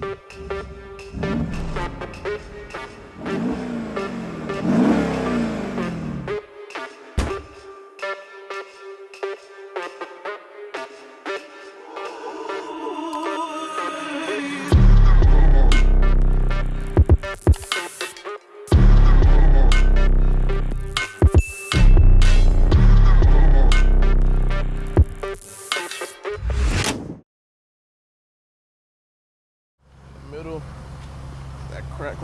Música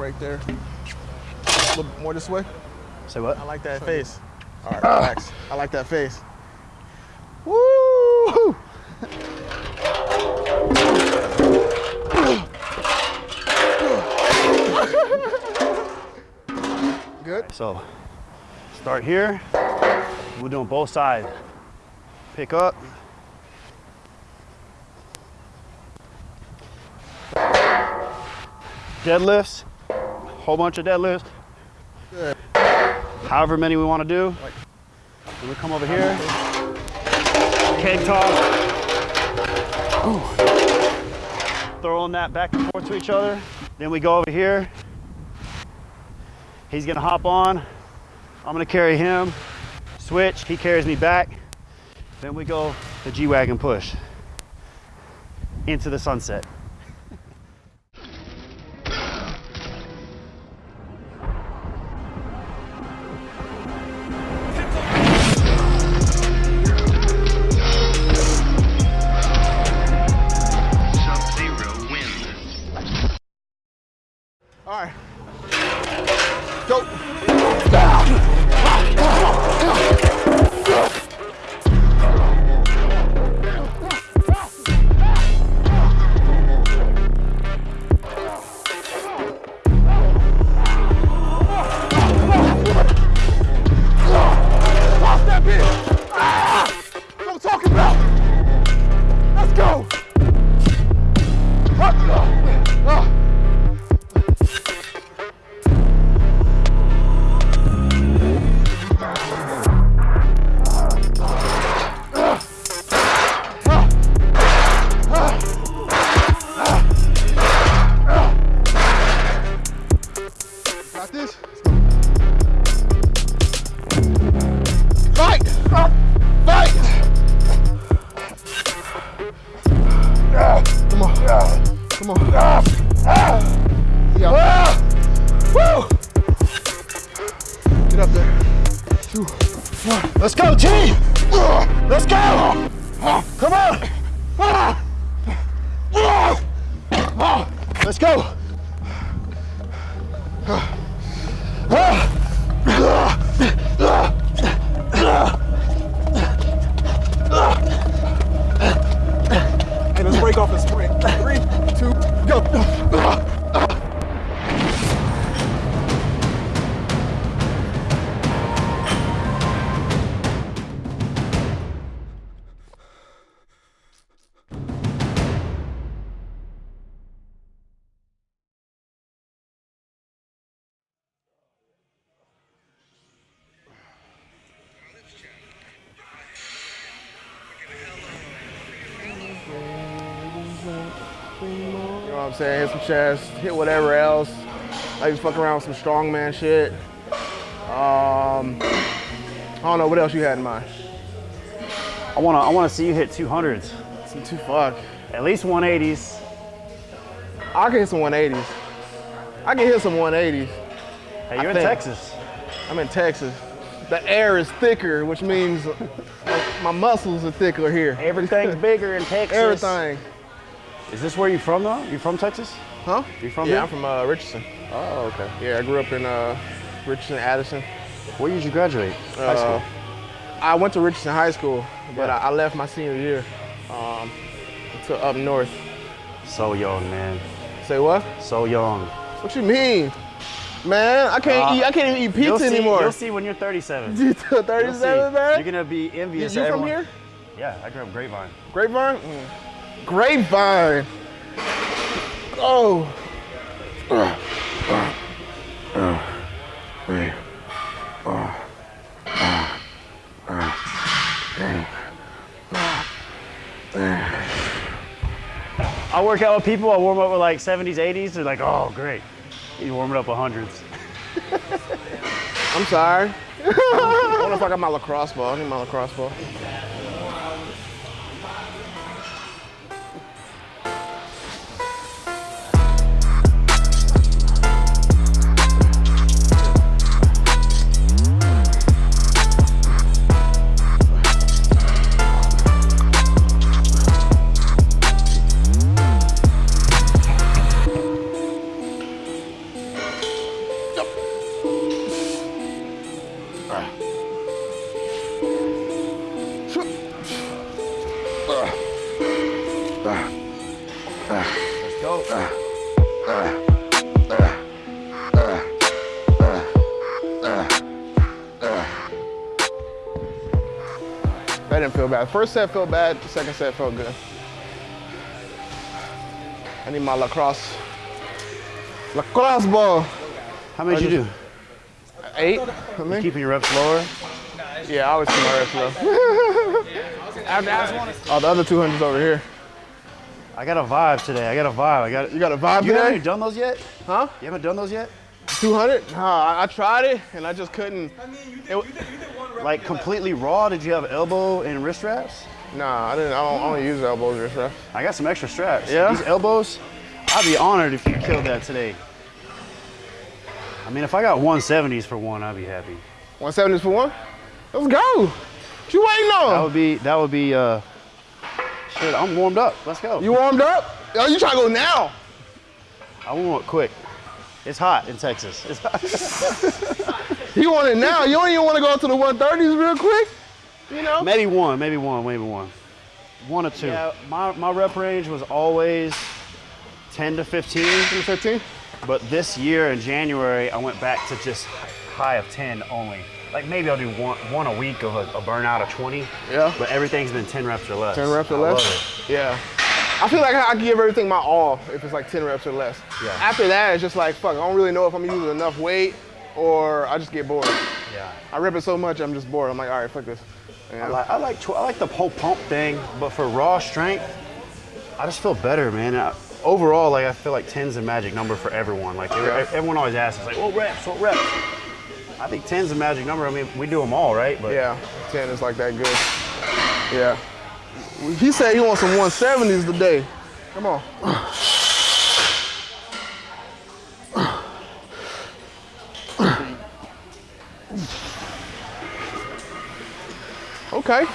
right there. A little bit more this way. Say what? I like that face. All right, ah. relax. I like that face. Woo! Good. So, start here. We're doing both sides. Pick up. Deadlifts. Whole bunch of deadlifts. Good. However many we want to do. Then we come over here. Keg toss. Throwing that back and forth to each other. Then we go over here. He's gonna hop on. I'm gonna carry him. Switch, he carries me back. Then we go the G-Wagon push into the sunset. Let's go, team! Let's go! Come on! Let's go! Know what I'm saying? Hit some chest, hit whatever else. I even fuck around with some strongman shit. Um, I don't know what else you had in mind. I wanna, I wanna see you hit 200s. Some two fuck. At least 180s. I can hit some 180s. I can hit some 180s. Hey, you're in think. Texas. I'm in Texas. The air is thicker, which means my muscles are thicker here. Everything's bigger in Texas. Everything. Is this where you're from though? You from Texas? Huh? You from Yeah, here? I'm from uh, Richardson. Oh, okay. Yeah, I grew up in uh, Richardson, Addison. Where did you graduate? High Uh, school. I went to Richardson High School, but Yeah. I, I left my senior year um, to up north. So young, man. Say what? So young. What you mean? Man, I can't Uh, eat. I can't even eat You'll pizza see, anymore. You'll see when you're 37. You You'll see. 37, man. You're gonna be envious. you of from here? Yeah, I grew up Grapevine. Grapevine? Mm. Grapevine. Oh. I work work out with people, I warm up with like 70s, 80s. They're like, oh, great. You warm it up with hundreds. I'm sorry. I wonder if I got my lacrosse ball. I need my lacrosse ball. That didn't feel bad. First set felt bad. The second set felt good. I need my lacrosse. Lacrosse ball. How many did you do? Eight. I think. Keeping your reps lower? Yeah, I always keep my reps low. oh, the other 200's over here. I got a vibe today. I got a vibe. I got You got a vibe You haven't done those yet? Huh? You haven't done those yet? 200? Nah, I, I tried it and I just couldn't. It, Like completely raw? Did you have elbow and wrist wraps? nah, I didn't. I don't, I don't use elbows or stuff. I got some extra straps. Yeah? These elbows, I'd be honored if you killed that today. I mean, if I got 170s for one, I'd be happy. 170s for one? Let's go. What you waiting on? That would be, that would be, uh, shit, I'm warmed up. Let's go. You warmed up? Oh, you trying to go now? I want quick. It's hot in Texas. It's hot. You want it now? You don't even want to go to the 130s real quick? You know? maybe one, maybe one, maybe one. One or two. Yeah, my, my rep range was always 10 to 15. 15? But this year in January, I went back to just high of 10 only. Like maybe I'll do one, one a week of a, a burnout of 20. Yeah. But everything's been 10 reps or less. 10 reps or I less? love Yeah. I feel like I I give everything my all if it's like 10 reps or less. Yeah. After that, it's just like, fuck, I don't really know if I'm using enough weight or I just get bored. Yeah. I rip it so much, I'm just bored. I'm like, all right, fuck this. Yeah. I like, I like, I like the whole pump thing, but for raw strength, I just feel better, man. I, overall, like I feel like 10's a magic number for everyone. Like Yeah. everyone always asks, like, what reps, what reps? I think 10's a magic number. I mean, we do them all, right? But Yeah, 10 is like that good. Yeah. He said he wants some 170s today. Come on. Okay.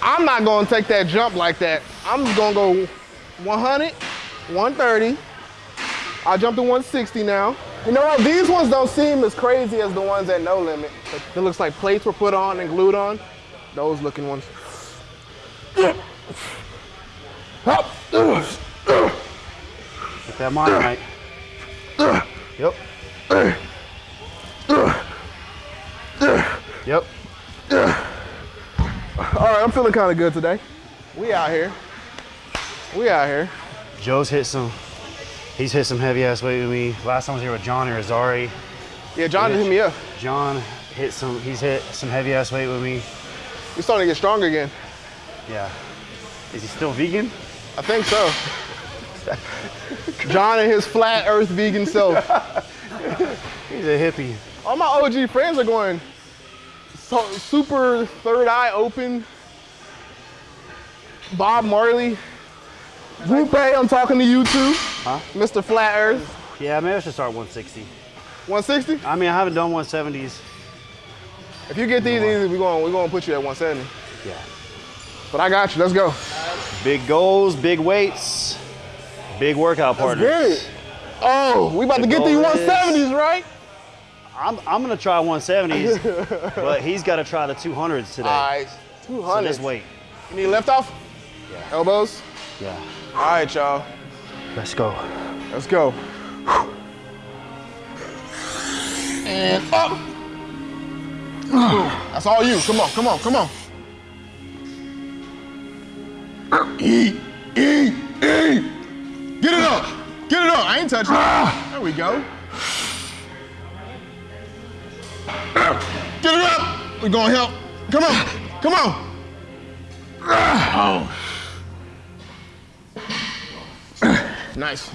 I'm not gonna take that jump like that. I'm just gonna go 100, 130. I jumped to 160 now. You know what? These ones don't seem as crazy as the ones at No Limit. It looks like plates were put on and glued on. Those looking ones. Up. Get that mind right. Yep. Yep. All right, I'm feeling kind of good today. We out here. We out here. Joe's hit some. He's hit some heavy ass weight with me. Last time I was here with John or Azari. Yeah, John hit me up. John hit some. He's hit some heavy ass weight with me. He's starting to get stronger again. Yeah. Is he still vegan? I think so. John and his flat earth vegan self. He's a hippie. All my OG friends are going so, super third eye open. Bob Marley. Lupe, I'm talking to you too. Huh? Mr. Flat Earth. Yeah, maybe I should start 160. 160? I mean, I haven't done 170s. If you get these easy, we're going we're gonna put you at 170. Yeah. But I got you. Let's go. Big goals, big weights, big workout partners. get it. Oh, we about to get these goal is- 170s, right? I'm, I'm gonna try 170s, but he's got to try the 200s today. All right, so 200. just wait. You need left off? Yeah. Elbows? Yeah. All right, y'all. Let's go. Let's go. And up. That's all you. Come on, come on, come on. Eat, eat, eat. Get it up. Get it up. I ain't touching it. There we go. Get it up. We're gonna help. Come on. Come on. Oh. Nice.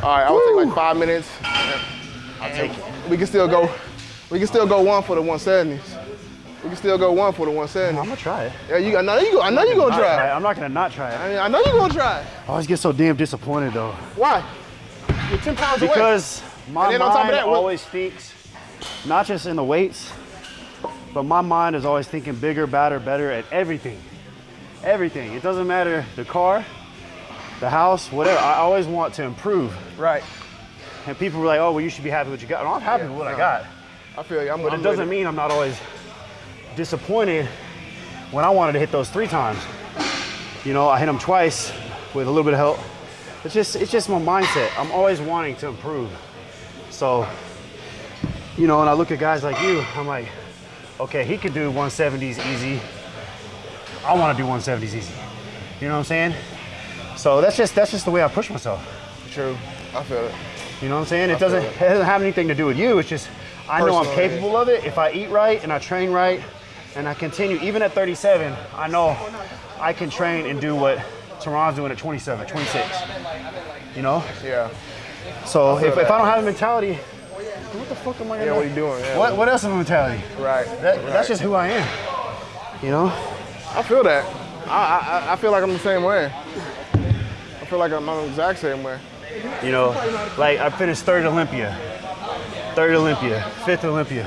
All right, I will take like five minutes. I'll take it. We can still go. We can still go one for the 170s. We can still go one for the one seventy. I'm gonna try it. Yeah, you. I know you. Go, I know you gonna Not try. I'm not gonna not try it. I mean, I know you gonna try. I always get so damn disappointed though. Why? You're 10 pounds away. Because my And then on top of mind that, always thinks, not just in the weights, but my mind is always thinking bigger, badder, better at everything. Everything. It doesn't matter the car, the house, whatever. I always want to improve. Right. And people were like, oh, well, you should be happy with what you got. And I'm happy Yeah, with what I got. I feel you. I'm, But I'm it doesn't with mean I'm not always disappointed when I wanted to hit those three times. You know, I hit them twice with a little bit of help. It's just it's just my mindset. I'm always wanting to improve. So, you know, and I look at guys like you, I'm like, okay, he could do 170s easy. I want to do 170s easy. You know what I'm saying? So that's just that's just the way I push myself. True. I feel it. You know what I'm saying? It doesn't, it. it doesn't have anything to do with you. It's just I know I'm capable of it if I eat right and I train right and I continue. Even at 37, I know I can train and do what Tehran's doing at 27, 26. You know? Yeah. So if, that. if I don't have a mentality, what the fuck am I Yeah. What are you doing? Yeah. What, what else is a mentality? Right. That, right. That's just who I am. You know? I feel that. I, I I feel like I'm the same way. I feel like I'm the exact same way. You know, like I finished third Olympia, third Olympia, fifth Olympia,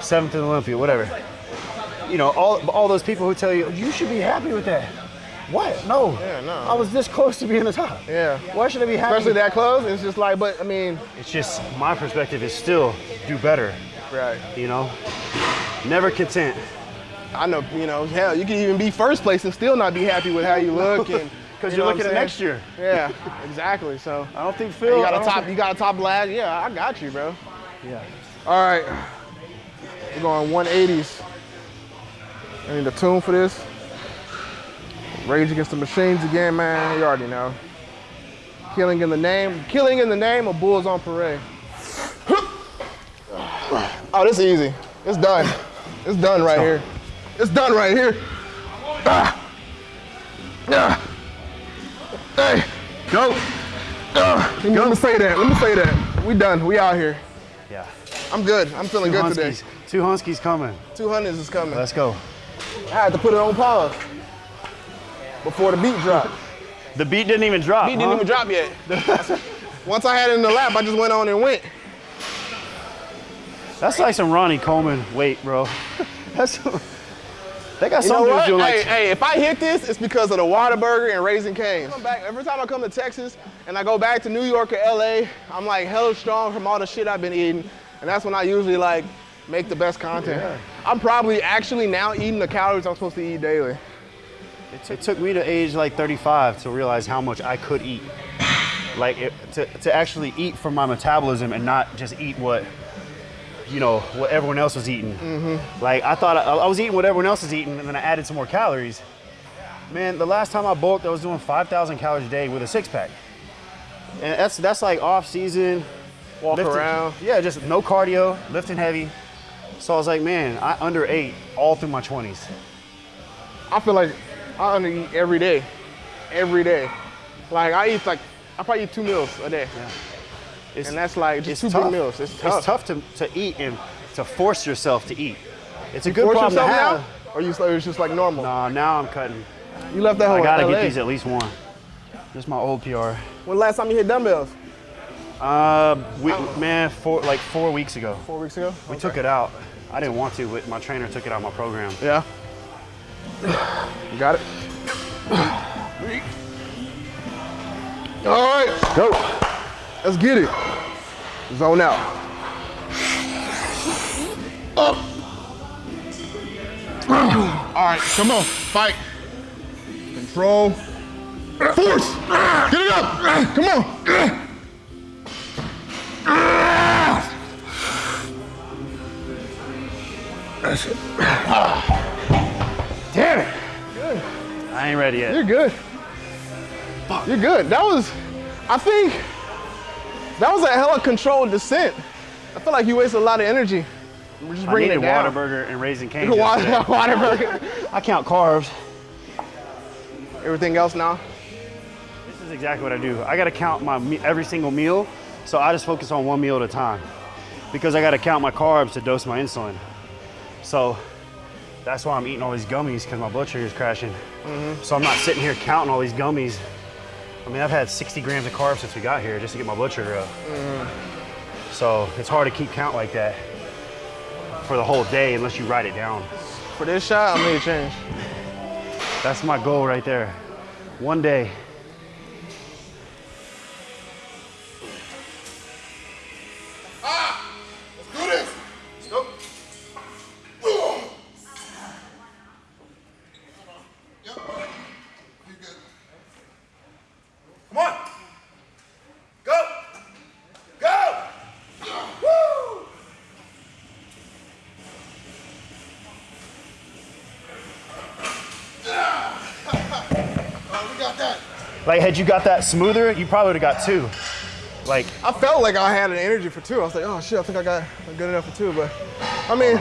seventh Olympia, whatever. You know, all all those people who tell you you should be happy with that. What? No. Yeah, no. I was this close to being the top. Yeah. Why should I be happy? Especially that close. It's just like, but I mean, It's just my perspective is still do better. right. You know, never content. I know, you know, hell, you can even be first place and still not be happy with how you look and Because you you're know looking at next year. Yeah, exactly. So I don't think Phil. you got I a don't top, think- you got a top last. Yeah, I got you, bro. yeah. All right, we're going 180s. I need a tune for this. Rage Against the Machines again, man. You already know. Killing in the name, killing in the name of Bulls on Parade. Oh, this is easy. It's done. It's done right here. It's done right here. Ah. Ah. Hey, Go. Uh, let me- Let me say that. Let me say that. We done. We out here. Yeah. I'm good. I'm feeling Two good today. Huskies. Two Huskies coming. 200s is coming. Let's go. I had to put it on pause before the beat dropped. The beat didn't even drop. Beat didn't huh? even drop yet. Once I had it in the lap, I just went on and went. That's like some Ronnie Coleman weight, bro. That's they got You some dudes doing Hey, like hey, if I hit this, it's because of the Whataburger and Raising Cane's. Back, every time I come to Texas and I go back to New York or LA, I'm like hella strong from all the shit I've been eating. And that's when I usually like make the best content. I'm probably actually now eating the calories I'm supposed to eat daily. it took me to age like 35 to realize how much I could eat. Like it, to, to actually eat for my metabolism and not just eat what you know what everyone else was eating. Mm-hmm. Like I thought I, I was eating what everyone else was eating, and then I added some more calories. Man, the last time I bulked, I was doing 5,000 calories a day with a six pack, and that's that's like off season. Walk lifting- around. Yeah, just no cardio, lifting heavy. So I was like, man, I underate all through my 20s. I feel like I under eat every day, every day. Like I eat like I probably eat two meals a day, It's, and that's like just two tough. big meals. It's tough. It's tough to, to eat and to force yourself to eat. It's a good Force problem to have. now, or you or it's just like normal. Nah, now I'm cutting. You left that whole I gotta LA. get these at least one. This is my old PR. When last time you hit dumbbells? Uh, we, man, four, like four weeks ago. Four weeks ago. We took it out. I didn't want to, but my trainer took it out of my program. Yeah. You got it. All right, Go. Let's get it. Zone out. Up. All right, come on, fight. Control. Force. Get it up. Come on. That's it. Ah. Damn it. I ain't ready yet. You're good. You're good. That was, I think, that was a hella controlled descent. I feel like you wasted a lot of energy. We're just I bringing needed it down. Whataburger and Raising Cane's. Water. Whataburger. I count carbs. Everything else now. This is is exactly what I do. I gotta count my every single meal, so I just focus on one meal at a time because I gotta count my carbs to dose my insulin. So that's why I'm eating all these gummies because my blood sugar is crashing. Mm-hmm. So I'm not sitting here counting all these gummies. I mean, I've had 60 grams of carbs since we got here just to get my blood sugar up. So it's hard to keep count like that for the whole day unless you write it down. For this shot, I'm gonna change. That's my goal right there. One day. Like, had you got that smoother, you probably would have got two. Like, I felt like I had an energy for two. I was like, oh shit, I think I got good enough for two. But I mean,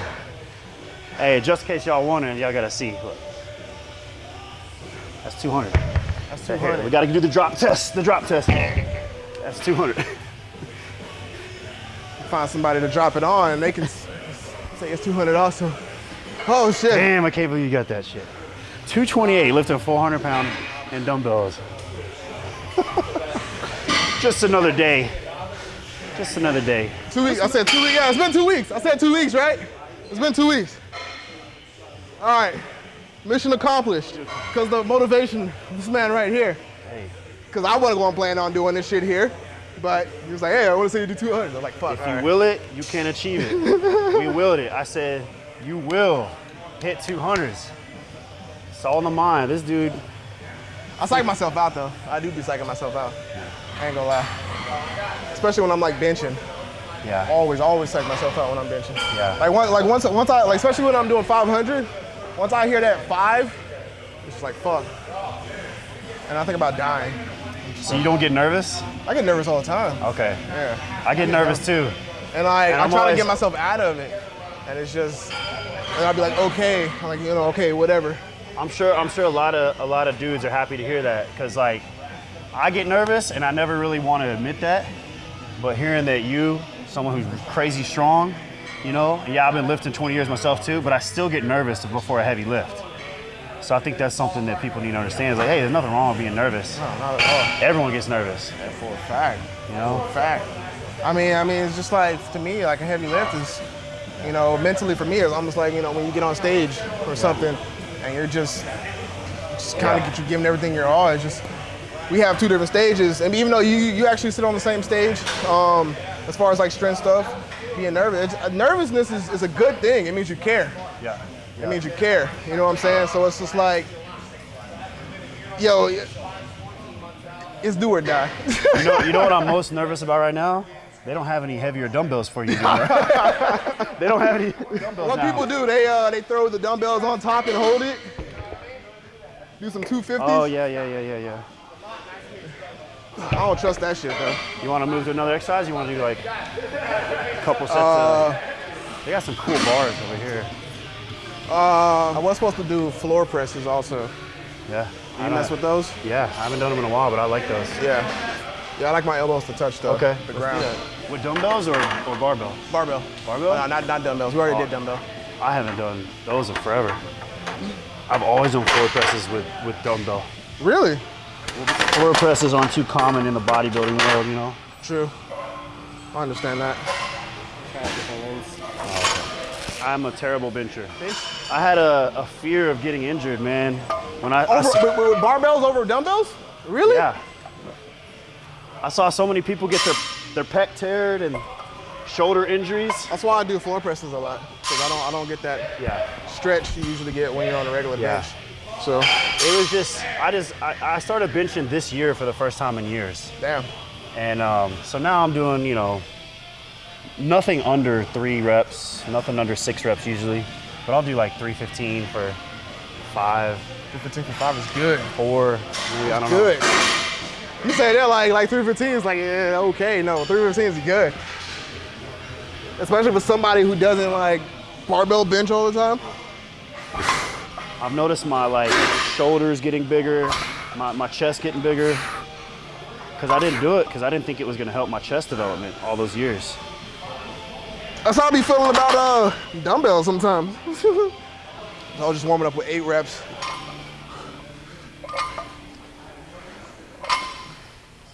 hey, just in case y'all wondering, y'all gotta see. Look. That's 200. that's Right here. We gotta do the drop test. The drop test. That's 200. Find somebody to drop it on, and they can say it's 200 also. Oh shit. Damn, I can't believe you got that shit. 228 lifting 400 pound and dumbbells. Just another day. Just another day. Two weeks. I said two weeks. Yeah, it's been two weeks. I said two weeks, right? It's been two weeks. All right. Mission accomplished. Because the motivation this man right here. Hey, Because I wasn't going to plan on doing this shit here. But he was like, hey, I want to see you do 200. I was like, fuck. if you right. will it, you can achieve it. we willed it. I said, you will hit 200s. It's all in the mind. This dude, I psych myself out though. I do be psyching myself out. I ain't gonna lie. Especially when I'm like benching. yeah. Always, always psych myself out when I'm benching. Yeah. Like once, like once, once I, like especially when I'm doing 500. Once I hear that five, it's just like fuck. And I think about dying. So you don't get nervous? I get nervous all the time. Okay. Yeah. I get nervous too. And I, And I I'm try always- to get myself out of it. And it's just, and I'll be like, okay, I'm like, you know, okay, whatever. I'm sure I'm sure a lot of a lot of dudes are happy to hear that because like I get nervous and I never really want to admit that, but hearing that you, someone who's crazy strong, you know, yeah, I've been lifting 20 years myself too, but I still get nervous before a heavy lift. So I think that's something that people need to understand. Is like, hey, there's nothing wrong with being nervous. No, not at all. Everyone gets nervous, all. For a fact. you know. For a fact. I mean, I mean, it's just like to me, like a heavy lift is, you know, mentally for me, it's almost like you know when you get on stage or something, and you're just, just kind of Yeah. get you giving everything your all. It's just we have two different stages, and even though you you actually sit on the same stage, um, as far as like strength stuff, being nervous, it's, nervousness is, is a good thing. It means you care. Yeah. It means you care. You know what I'm saying? So it's just like, yo, it's do or die. You know, you know what I'm most nervous about right now? They don't have any heavier dumbbells for you. do they don't have any dumbbells What now. people do, they uh, they throw the dumbbells on top and hold it. Do some 250s. Oh yeah, yeah, yeah, yeah, yeah. I don't trust that shit though. You want to move to another exercise? You want to do like a couple sets Uh, of? They got some cool bars over here. Uh, I was supposed to do floor presses also. Yeah. You I mess with those? Yeah, I haven't done them in a while, but I like those. Yeah. Yeah, I like my elbows to touch the, Okay. the ground. With dumbbells or, or barbell? Barbell. Barbell? No, not, not dumbbells. We already Oh. did dumbbell. I haven't done those in forever. I've always done floor presses with, with dumbbell. Really? Floor presses aren't too common in the bodybuilding world, you know? True. I understand that. I'm a terrible bencher. I had a, a fear of getting injured, man. When I, I Over, with, with barbells over dumbbells? Really? Yeah. I saw so many people get their, their pec teared and shoulder injuries. That's why I do floor presses a lot. Because I don't I don't get that Yeah. stretch you usually get when you're on a regular Yeah. bench. So, It was just, I just, I, I started benching this year for the first time in years. damn. And um, so now I'm doing, you know, nothing under three reps, nothing under six reps usually. But I'll do like 315 for five, 315 for 5 is good. four, maybe, I don't know. Good. You say that like like 315 is like, yeah, okay. No, 315 is good. Especially for somebody who doesn't like barbell bench all the time. I've noticed my like shoulders getting bigger, my, my chest getting bigger. because I didn't do it because I didn't think it was gonna help my chest development all those years. That's how I be feeling about uh dumbbells sometimes. I was just warming up with eight reps.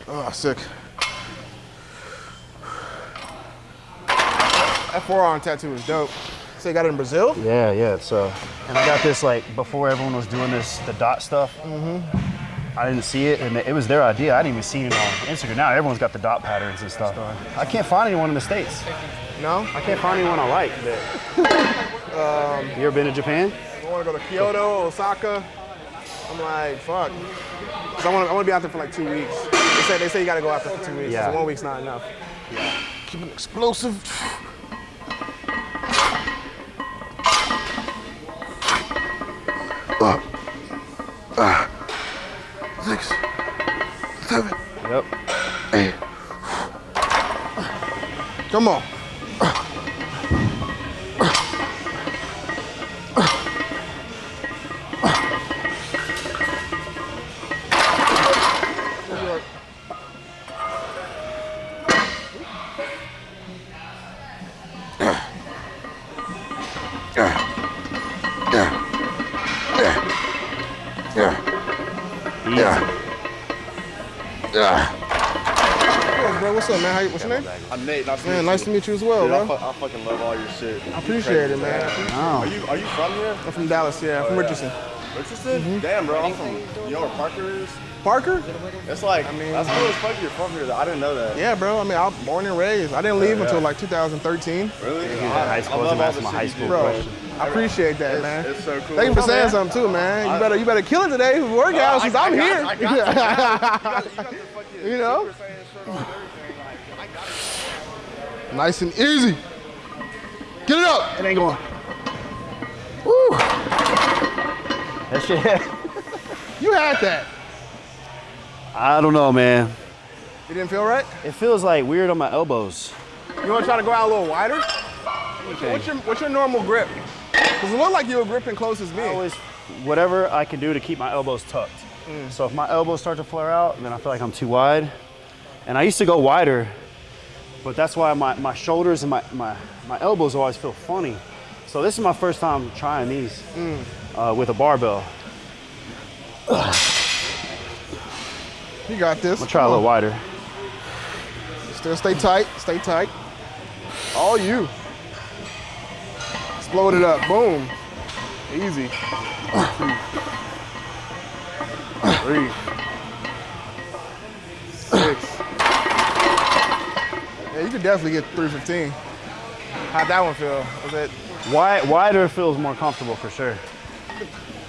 Oh, sick. That forearm tattoo is dope. So you got it in Brazil? Yeah, yeah. So, and I got this like before everyone was doing this the dot stuff. Mm-hmm. I didn't see it, and it was their idea. I didn't even see it on Instagram. Now everyone's got the dot patterns and stuff. I can't find anyone in the states. No? I can't find anyone I like. That... you ever been to Japan? I want to go to Kyoto, Osaka. I'm like, fuck. I want to I want to be out there for like two weeks. They say they say you got to go out there for two weeks. Yeah. So one week's not enough. Yeah. Keep it explosive. Uh, uh, six, seven, Yep. eight. Come on. Easy. Hey, bro, what's up, man? How you, what's your name? I'm Nate. Nice to Man, meet nice you. to meet you as well, Dude, I, bro. fu- I fucking love all your shit. I appreciate it, man. Wow. Are you Are you from here? I'm from Dallas, yeah. I'm from Oh, yeah. Richardson. Richardson? Mm-hmm. Damn, bro. I'm from. You know where Parker is? Parker? It's like. I mean- mean, that's cool as fuck. You're from here. I didn't know that. Yeah, bro. I mean, I was born and raised. I didn't leave Yeah, until like 2013. Really? in high school. I I was love all asking the my high shit you school do, question. Bro. I appreciate that, It's, man. it's so cool. Thank you for Come saying man. something too, man. You better you better kill it today with workouts since I- I I'm got- here. I got you, man. You got, you fucking You know? Super Saiyan shirt on and everything. Like, I got it. nice and easy. Get it up. It ain't going. Woo. That shit. You had that. I don't know, man. You didn't feel right? It feels like weird on my elbows. You want to try to go out a little wider? What's your What's your normal grip? Because it looked like you were gripping close as me. I always, whatever I can do to keep my elbows tucked. So if my elbows start to flare out, then I feel like I'm too wide. And I used to go wider, but that's why my, my shoulders and my, my, my elbows always feel funny. So this is my first time trying these uh, with a barbell. You got this. I'll try a little wider. Still stay tight. Stay tight. All you. Explode it up. Boom. Easy. Three. Six. Yeah, you could definitely get 315. How'd that one feel? Was it Wide, wider feels more comfortable for sure.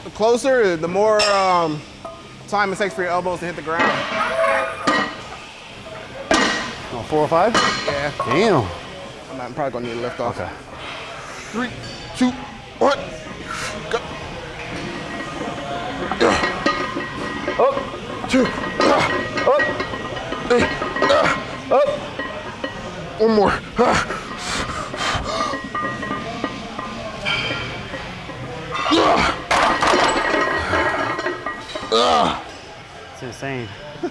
the closer, the more um, time it takes for your elbows to hit the ground? Oh, four or five? Yeah. Damn. I'm, not, I'm probably gonna need to lift off. Okay. Three, two, one. Go. Up, Two. up, Three. up. One more. It's insane.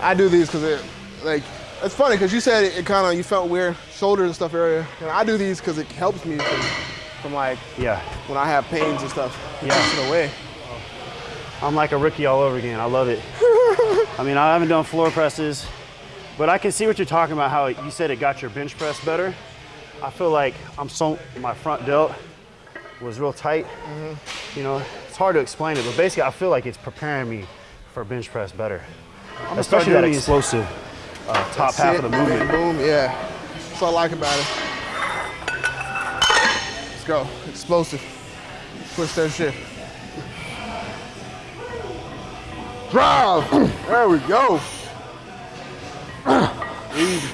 I do these because it, like, it's funny because you said it, it kind of you felt weird shoulders and stuff area, and I do these because it helps me from, from like Yeah. when I have pains and stuff. Yeah. takes it away. I'm like a rookie all over again. I love it. I mean, I haven't done floor presses, but I can see what you're talking about. How you said it got your bench press better. I feel like I'm so my front delt was real tight. Mm-hmm. You know, it's hard to explain it, but basically, I feel like it's preparing me for bench press better, especially that explosive uh, top half of the Sit, movement. Boom, yeah. That's what I like about it. Let's go. Explosive. Push that shit. Drive. There we go. Easy.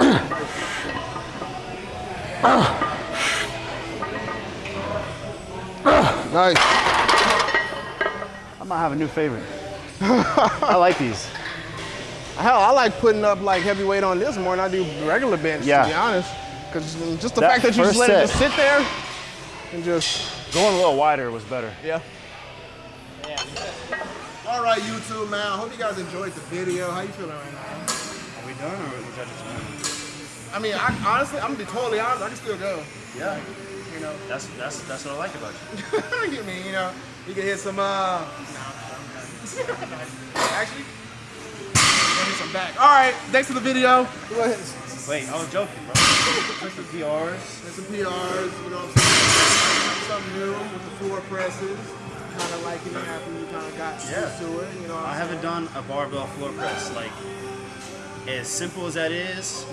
Nice. I might have a new favorite. I like these. Hell, I like putting up like heavy weight on this more than I do regular bench, Yeah. to be honest. Because just the That fact that you just first let it just sit there and just, Going a little wider was better. yeah. Everybody YouTube, man. I hope you guys enjoyed the video. How you feeling right now? Are we done or was that just one? I mean, I, honestly, I'm gonna be totally honest. I can still go. Yeah. You know, That's that's that's what I like about you. I mean, you know, you can hit some. uh Actually, gonna hit some back. All right, thanks for the video. Wait, I was joking, bro. Put some PRs. Hit some PRs. You know what I'm saying? Something new with the floor presses. Kind of liking it after you kind of got Yeah. used to it. You know, what I I'm haven't saying? done a barbell floor press. Like, as simple as that is,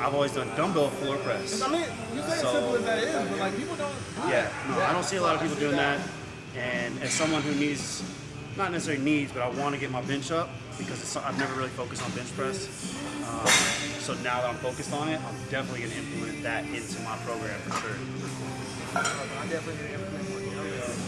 I've always done dumbbell floor press. I mean, you say it's So- simple as that is, but like people don't. do Yeah, that. no, I don't see a lot of people doing that. And as someone who needs, not necessarily needs, but I want to get my bench up because it's, I've never really focused on bench press. Um, so now that I'm focused on it, I'm definitely going to implement that into my program for sure. I'm definitely going to implement more dumbbells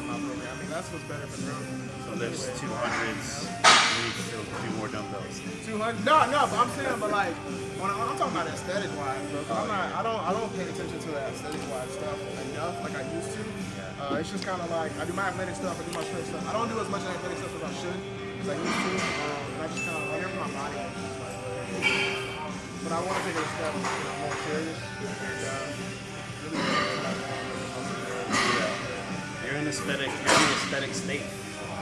in my program. I mean, that's what's better for growth. So there's 200s. We need to do more dumbbells. 200? No, no, but I'm saying, but like, when I'm, I'm talking about aesthetic wise, bro. I'm not, I don't, I don't pay attention to the aesthetic wise stuff enough like I used to. Uh, it's just kind of like I do my athletic stuff, I do my strength stuff. I don't do as much athletic stuff as I should, as I used to. Um, and I just kind of every my body. is just like, but I want to take it a step you know, more serious. And, uh, really You're in aesthetic, you're in aesthetic state.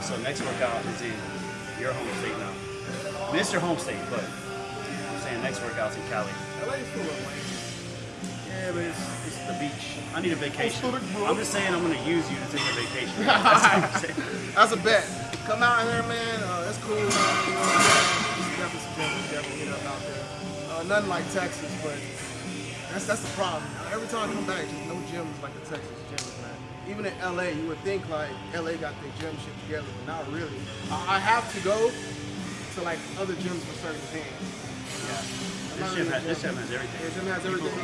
So next workout is in your home state now. It's your home state, but I'm saying next workout's in Cali. LA is lame. Yeah, but it's, it's the beach. I need a vacation. I'm just saying I'm gonna use you to take a vacation. That's what I'm saying. That's a bet. Come out here, man. Uh, that's cool. Man. You know what I'm saying? There's definitely some definitely hit up out there. Uh, nothing like Texas, but that's that's the problem. Every time I come back, just no gyms like the Texas gyms, man. Even in LA, you would think like LA got their gym shit together, but not really. I, I have to go to like other gyms for certain things. Yeah. This gym, has, this gym- gym has everything. Yeah, gym has everything.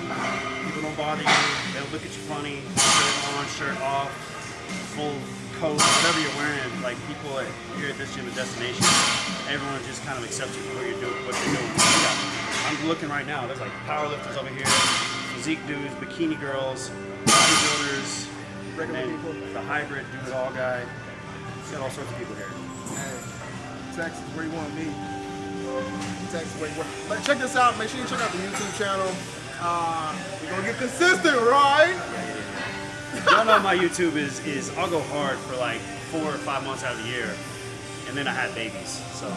People don't bother you. They don't look at you funny. Shirt on, shirt off, full coat, whatever you're wearing. Like people at, here at this gym at Destination, everyone just kind of accepts you for what you're doing. What you're doing. Yeah. I'm looking right now. There's like powerlifters over here, physique dudes, bikini girls, bodybuilders, Regular people. the hybrid do it all guy. You got all sorts of people here. Hey, Texas, where you want to be. Texas, where. But check this out. Make sure you check out the YouTube channel. Uh, we're gonna get consistent, right? Y'all know my YouTube is is I'll go hard for like four or five months out of the year, and then I had babies. So,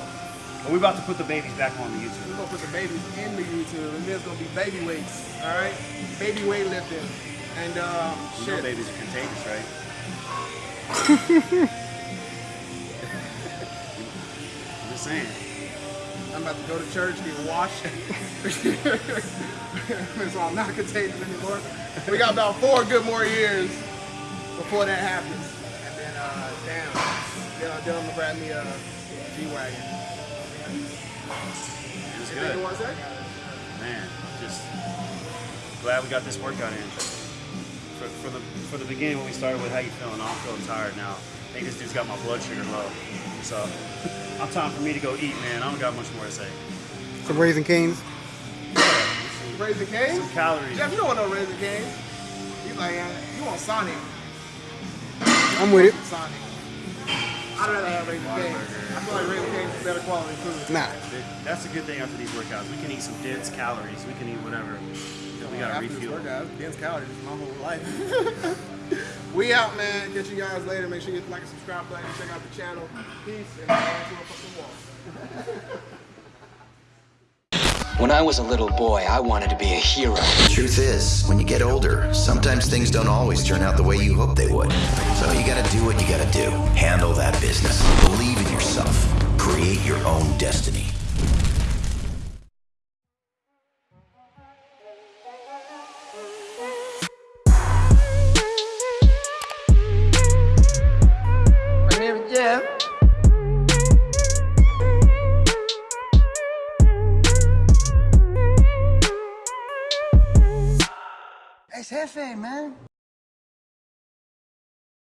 but we're about to put the babies back on the YouTube. We're gonna put the babies in the YouTube, and there's gonna be baby weights. All right, baby weightlifting, and um, You know shit. babies are contagious, right? I'm just saying. I'm about to go to church, get washed. so I'm not contagious anymore. We got about four good more years before that happens. And then, uh, damn, then I'll, then I'm gonna grab me a G-Wagon. It's You think it good. was that? Man, just glad we got this workout in. For, for the for the beginning when we started with how you feeling, I'm feeling tired now. I think this dude's got my blood sugar low. So I'm time for me to go eat, man. I don't got much more to say. Some Raising Canes. Raising Cane's? Some calories. Jeff, you don't want no Raising Cane's. He's like, uh, you want Sonic. I'm with it. Sonic. I'd rather have Raising Cane's. I feel like Raising Cane's is better quality food. Nah. That's a good thing after these workouts. We can eat some dense calories. We can eat whatever. We gotta After this refuel. workout, dense calories is my whole life. we out, man. Catch you guys later. Make sure you hit the like and subscribe button. Check out the channel. Peace and on to a fucking wall. When I was a little boy, I wanted to be a hero. The Truth is, when you get older, sometimes things don't always turn out the way you hope they would. So you gotta do what you gotta do. Handle that business. Believe in yourself. Create your own destiny.